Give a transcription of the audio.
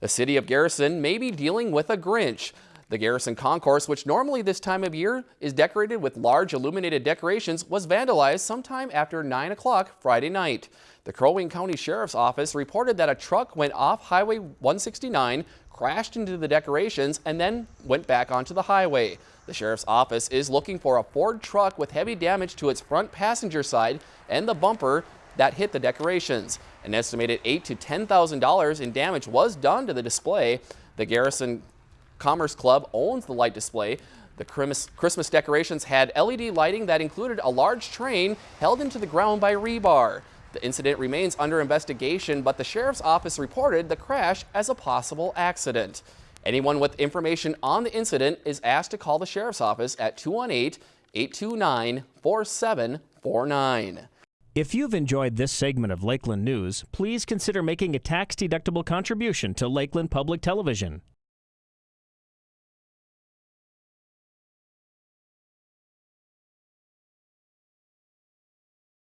The city of Garrison may be dealing with a Grinch. The Garrison Concourse, which normally this time of year is decorated with large illuminated decorations, was vandalized sometime after 9 o'clock Friday night. The Crow Wing County Sheriff's Office reported that a truck went off Highway 169, crashed into the decorations, and then went back onto the highway. The Sheriff's Office is looking for a Ford truck with heavy damage to its front passenger side and the bumper that hit the decorations. An estimated eight to $10,000 in damage was done to the display. The Garrison Commerce Club owns the light display. The Christmas decorations had LED lighting that included a large train held into the ground by rebar. The incident remains under investigation, but the sheriff's office reported the crash as a possible accident. Anyone with information on the incident is asked to call the sheriff's office at 218 829 4749. If you've enjoyed this segment of Lakeland News, please consider making a tax-deductible contribution to Lakeland Public Television.